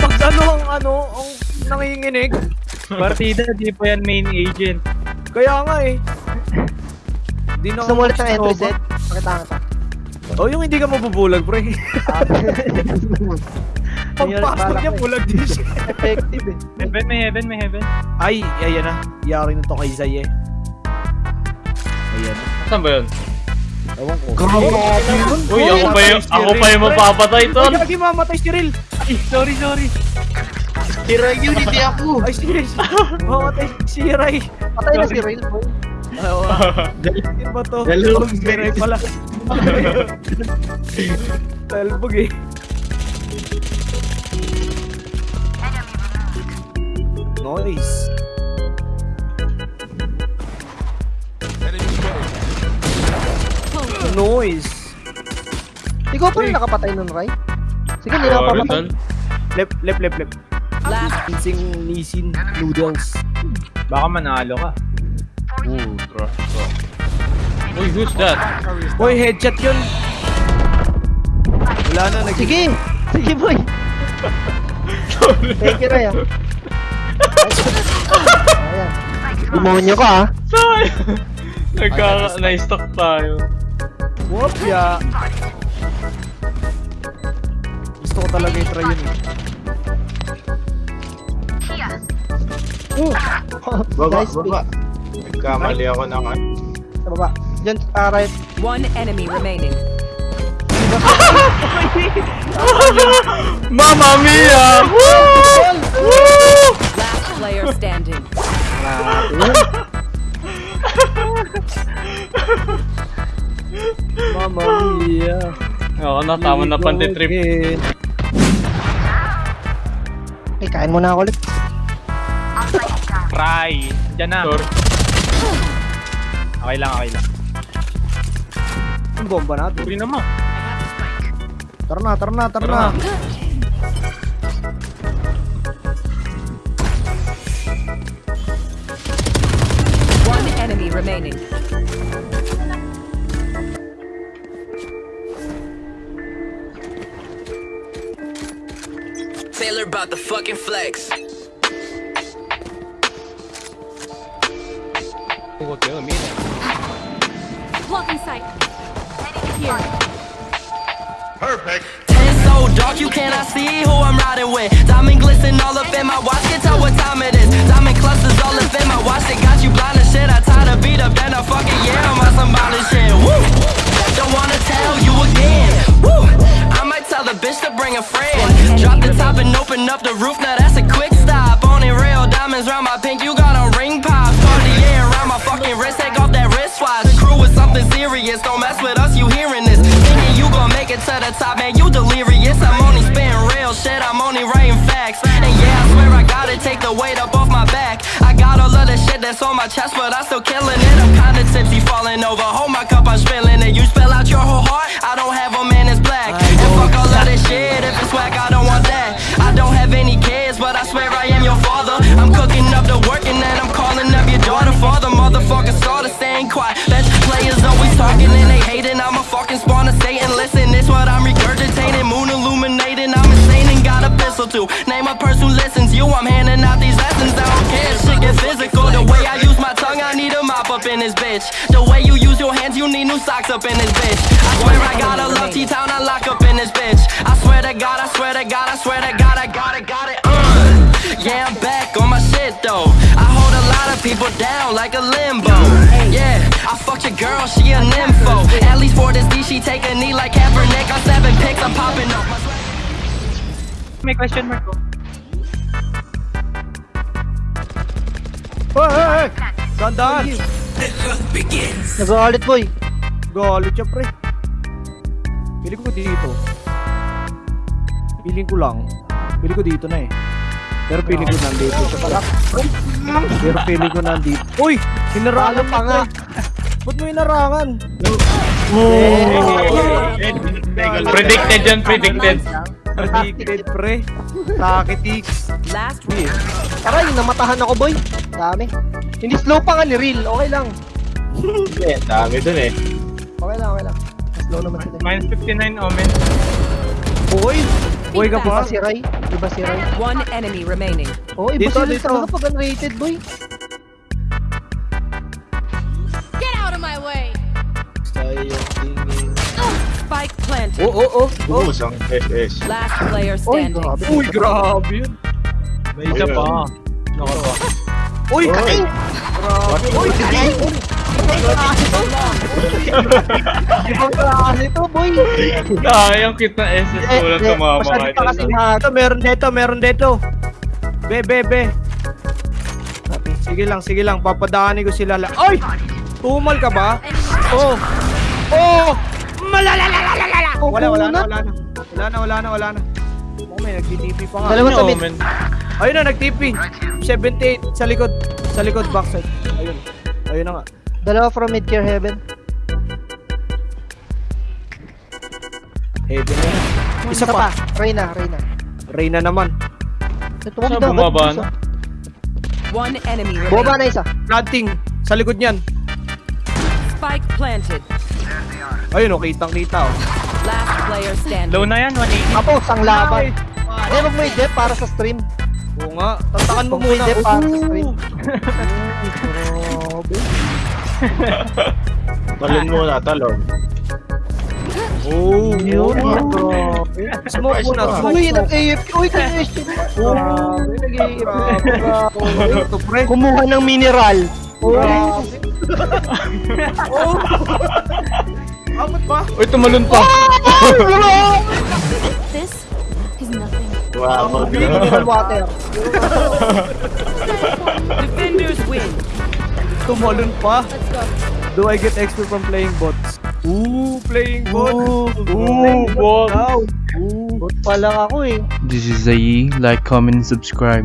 pag ano ang ano, ang nanginginig. Partida, di pa yan main agent. Kaya nga eh. Di na Gusto mo ulit ng entry set? Pakita nga to. Oh, yung hindi ka mabubulag, pre. Pagpasok niya, bulag din siya. Effective eh. Heaven, may heaven, may heaven. Ay, ayan na. Yari na to kay Zay eh. Ayan. Saan ba yun? Ewan ko. Uy, ako pa yung, ako pa yung mapapatay, Ay, tol. lagi mamatay si Ril. Ay, sorry, sorry. Hero Unity ako! Ay, serious. Mamatay si Ray. Patay na si Rail boy. Oo. Yun ba to? Dalawang Si Ray pala. Talbog eh. Nice. Noise. Ikaw pa rin nakapatay nun, Ray? Sige, hindi na ako papatay. Lep, lep, lep, lep. Last Insing Nissin Noodles. Baka manalo ka. Ooh, trust ko. Uy, who's that? Boy, headshot yun. Wala na, nag- Sige! Sige, boy! Thank you, Ray, ah. Ayan. Demonyo ka, ah. Sorry. Nagka, na-stock tayo. Whoop, ya. Gusto ko talaga i-try yun eh. Uh, Baba, nice baba. Nagkamali ako ng ano. Sa baba. Diyan, ah, right. one enemy remaining. Mamma mia! Woo! Last player standing. Mama mia. Oo na, tama na pante trip. Again. Okay, kain muna ako ulit. Try. Diyan na. Sorry. Okay lang, okay lang. Ang bomba natin. Sorry naman. Tara na, tara na, tara na. One enemy remaining. About the fucking flex. Blocking sight. Ten so dark you cannot see who I'm riding with. Diamond glisten all up in my watch, can tell what time it is. Diamond clusters all up in my watch, they got you blind as shit. I tied a beat up, then I fucking yeah, I'm on some violent shit. Woo! Don't wanna tell you again. Woo! I might tell the bitch to bring a friend. And open up the roof, now that's a quick stop. Only real diamonds round my pink, you got a ring pop. Cartier around my fucking wrist, take off that wristwatch. Crew is something serious, don't mess with us, you hearing this. Thinking you gon' make it to the top, man, you delirious. I'm only spitting real shit, I'm only writing facts. And yeah, I swear I gotta take the weight up off my back. I got all of the shit that's on my chest, but I'm still killing it. I'm kinda tipsy, falling over. Too. Name a person who listens. You, I'm handing out these lessons. I don't care. if Shit get physical. The way I use my tongue, I need a mop up in this bitch. The way you use your hands, you need new socks up in this bitch. I swear I got a love T-Town, I lock up in this bitch. I swear to God, I swear to God, I swear to God, I got it, got it. Uh. Yeah, I'm back on my shit though. I hold a lot of people down like a limbo. Yeah, I fucked your girl, she a nympho. At least for this D, she take a knee like Kaepernick. I'm seven picks, I'm popping up. May question mark ko. Hoy, hoy, hoy! Dandan! Nag-ulit, boy. Galit siya, pre. Pili ko dito. Piling ko lang. Pili ko dito na eh. Pero piling ko nandito siya pala. Pero piling ko nandito. Uy! Hinarangan pa nga. Ba't mo hinarangan? Predicted yan, predicted. Predicted, pre. Takitiks. Last Uy, Aray, namatahan ako, boy. Dami. Hindi slow pa nga ni Real. Okay lang. Hindi, dami dun eh. Okay lang, okay lang. Slow naman sila. Minus 59 omen. Uy! Buhay ka Iba pa? si Ray? Iba si Ray? One enemy remaining. Oo, iba Dito, si Ray dito. talaga pag unrated, boy. Spike planted. Oh, oh, oh. oh. Ubus ang SS. Last player Uy, standing. grabe. Uy, grabe yun. May isa pa. Naka ba? Uy, kain! Uy, kain! Ibang klase to. Ibang klase to, boy. Sayang kita SS Eh, ko lang tumama kahit pa kasi na- Ito, meron dito, meron dito. Be, be, be. Sige lang, sige lang. Papadaanin ko sila. la- Ay! Tumal ka ba? Oh! Oh! Malalalalala! Wala, wala na, wala na. Wala na, wala na, wala na. Oh, may nag-TP pa nga. Dalawa sa mid. man. Ayun na, nag-TP. 78 sa likod. Sa likod, backside. Ayun. Ayun na nga. Dalawa from mid-care heaven. Heaven na. Isa pa. Reyna, Reyna. Reyna naman. Ito ko Saan dapat. bumaba na? One enemy Bumaba remaining. na isa. Planting. Sa likod niyan. Spike planted. Ayun, oh, kitang-kita, oh. Last player standing. Low na yan, 180. Tapos, ang laban. Eh, wag mo i-dep para sa stream. Oo nga. Tantakan mo mo muna. i-dep para sa stream. Talon muna, talon. Oh, Yun. Smoke muna. Uy, nag-AFK. Uy, nag-AFK. Grabe, nag-AFK. Kumuha ng mineral. Oh. Oh. Amot ba? Uy, tumalon pa. This is nothing. Wow, Mineral water. Defenders win. Tumalon pa. Let's go. Do I get XP from playing bots? Ooh, playing bots. Ooh, bot. Wow. Ooh. Bot pa lang ako eh. This is Zayi. Like, comment, and subscribe.